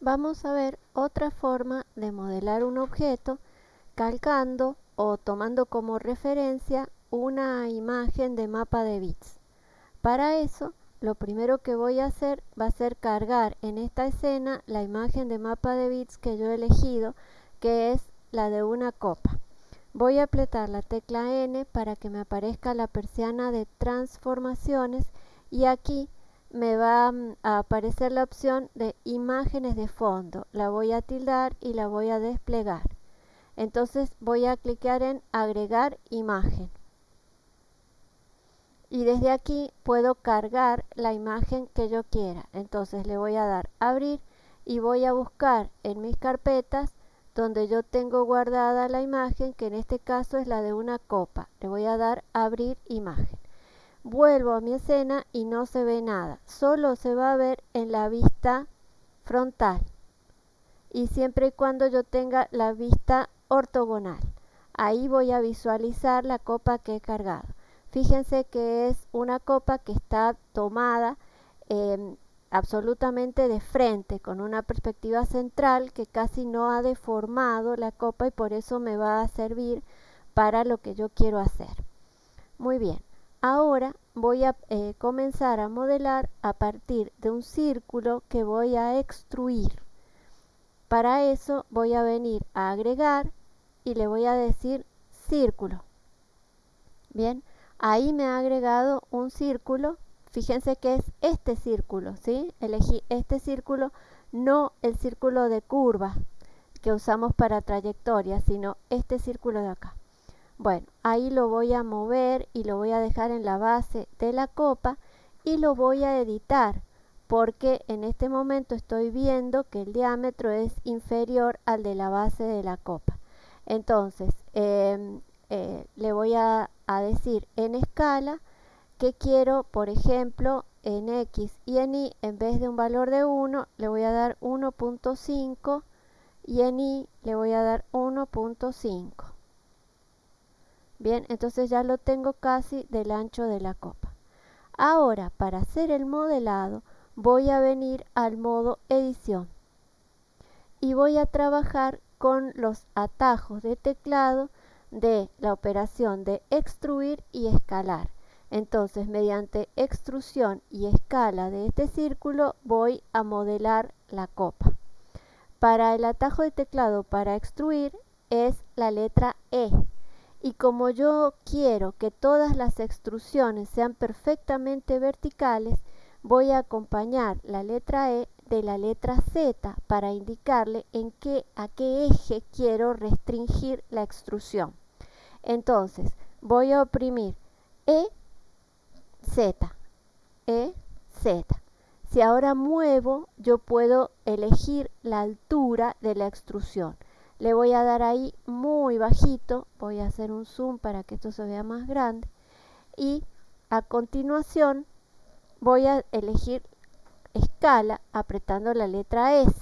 vamos a ver otra forma de modelar un objeto calcando o tomando como referencia una imagen de mapa de bits. Para eso, lo primero que voy a hacer va a ser cargar en esta escena la imagen de mapa de bits que yo he elegido, que es la de una copa. Voy a apretar la tecla N para que me aparezca la persiana de transformaciones y aquí me va a aparecer la opción de imágenes de fondo. La voy a tildar y la voy a desplegar. Entonces voy a clicar en agregar imagen. Y desde aquí puedo cargar la imagen que yo quiera. Entonces le voy a dar abrir y voy a buscar en mis carpetas donde yo tengo guardada la imagen, que en este caso es la de una copa. Le voy a dar abrir imagen. Vuelvo a mi escena y no se ve nada, solo se va a ver en la vista frontal y siempre y cuando yo tenga la vista ortogonal. Ahí voy a visualizar la copa que he cargado. Fíjense que es una copa que está tomada em, absolutamente de frente, con una perspectiva central que casi no ha deformado la copa y por eso me va a servir para lo que yo quiero hacer. Muy bien, Ahora voy a eh, comenzar a modelar a partir de un círculo que voy a extruir. Para eso voy a venir a agregar y le voy a decir círculo. Bien, ahí me ha agregado un círculo. Fíjense que es este círculo, ¿sí? Elegí este círculo, no el círculo de curva que usamos para trayectoria, sino este círculo de acá. Bueno, ahí lo voy a mover y lo voy a dejar en la base de la copa y lo voy a editar porque en este momento estoy viendo que el diámetro es inferior al de la base de la copa. Entonces, em, eh, le voy a, a decir en escala que quiero, por ejemplo, en X y en Y, en vez de un valor de 1, le voy a dar 1.5 y en Y le voy a dar 1.5. Bien, entonces ya lo tengo casi del ancho de la copa. Ahora, para hacer el modelado, voy a venir al modo edición y voy a trabajar con los atajos de teclado de la operación de extruir y escalar. Entonces, mediante extrusión y escala de este círculo, voy a modelar la copa. Para el atajo de teclado para extruir es la letra E y como yo quiero que todas las extrusiones sean perfectamente verticales, voy a acompañar la letra E de la letra Z para indicarle en qué, a qué eje quiero restringir la extrusión. Entonces, voy a oprimir E, Z, E, Z. Si ahora muevo, yo puedo elegir la altura de la extrusión le voy a dar ahí muy bajito, voy a hacer un zoom para que esto se vea más grande y a continuación voy a elegir escala apretando la letra S.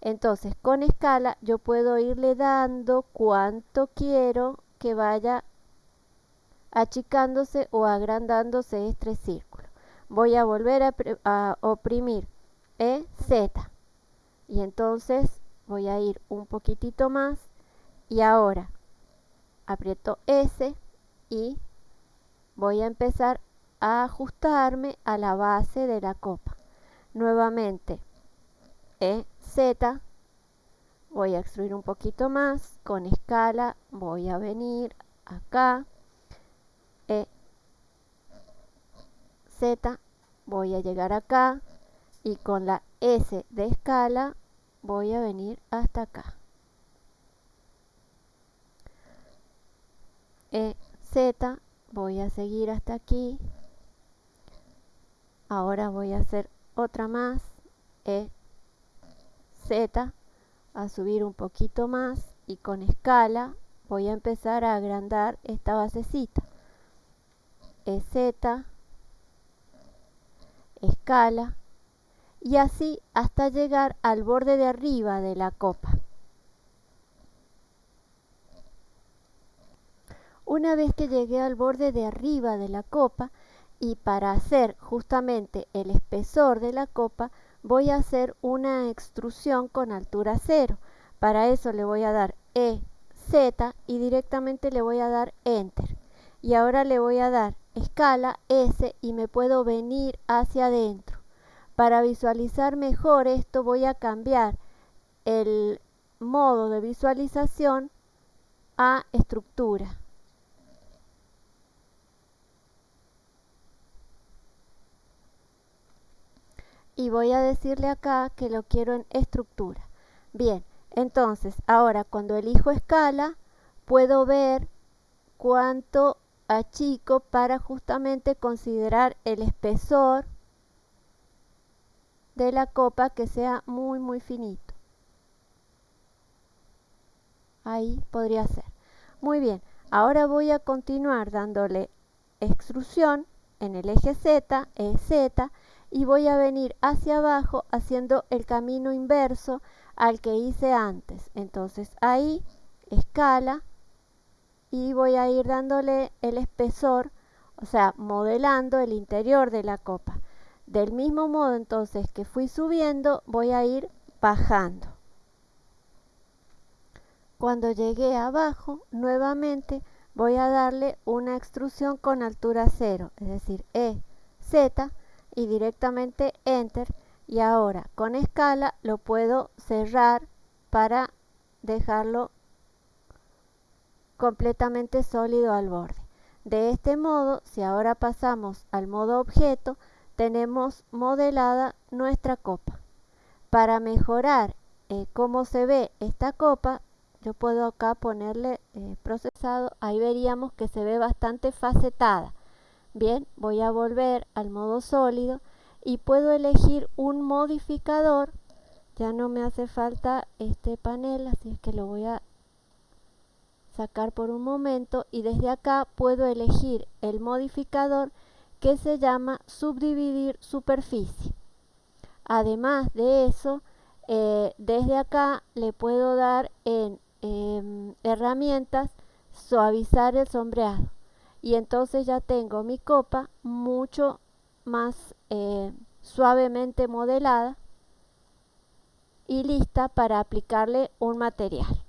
Entonces con escala yo puedo irle dando cuánto quiero que vaya achicándose o agrandándose este círculo. Voy a volver a, a oprimir E, Z y entonces voy a ir un poquitito más. Y ahora aprieto S y voy a empezar a ajustarme a la base de la copa. Nuevamente E, Z, voy a extruir un poquito más, con escala voy a venir acá, E, Z, voy a llegar acá. Y con la S de escala voy a venir hasta acá. E, Z, voy a seguir hasta aquí. Ahora voy a hacer otra más. E, Z, a subir un poquito más y con escala voy a empezar a agrandar esta basecita. E, Z, escala, y así hasta llegar al borde de arriba de la copa. Una vez que llegué al borde de arriba de la copa y para hacer justamente el espesor de la copa, voy a hacer una extrusión con altura cero. Para eso le voy a dar E, Z y directamente le voy a dar Enter. Y ahora le voy a dar escala S y me puedo venir hacia adentro. Para visualizar mejor esto voy a cambiar el modo de visualización a estructura. y voy a decirle acá que lo quiero en estructura. Bien, entonces ahora cuando elijo escala puedo ver cuánto achico para justamente considerar el espesor de la copa que sea muy muy finito. Ahí podría ser. Muy bien, ahora voy a continuar dándole extrusión en el eje Z, e Z, y voy a venir hacia abajo haciendo el camino inverso al que hice antes. Entonces ahí, escala, y voy a ir dándole el espesor, o sea, modelando el interior de la copa. Del mismo modo entonces que fui subiendo, voy a ir bajando. Cuando llegué abajo, nuevamente voy a darle una extrusión con altura cero, es decir, E, Z, y directamente enter y ahora con escala lo puedo cerrar para dejarlo completamente sólido al borde. De este modo, si ahora pasamos al modo objeto, tenemos modelada nuestra copa. Para mejorar eh, cómo se ve esta copa, yo puedo acá ponerle eh, procesado, ahí veríamos que se ve bastante facetada. Bien, voy a volver al modo sólido y puedo elegir un modificador. Ya no me hace falta este panel, así es que lo voy a sacar por un momento y desde acá puedo elegir el modificador que se llama subdividir superficie. Además de eso, eh, desde acá le puedo dar en em, herramientas suavizar el sombreado y entonces ya tengo mi copa mucho más eh, suavemente modelada y lista para aplicarle un material.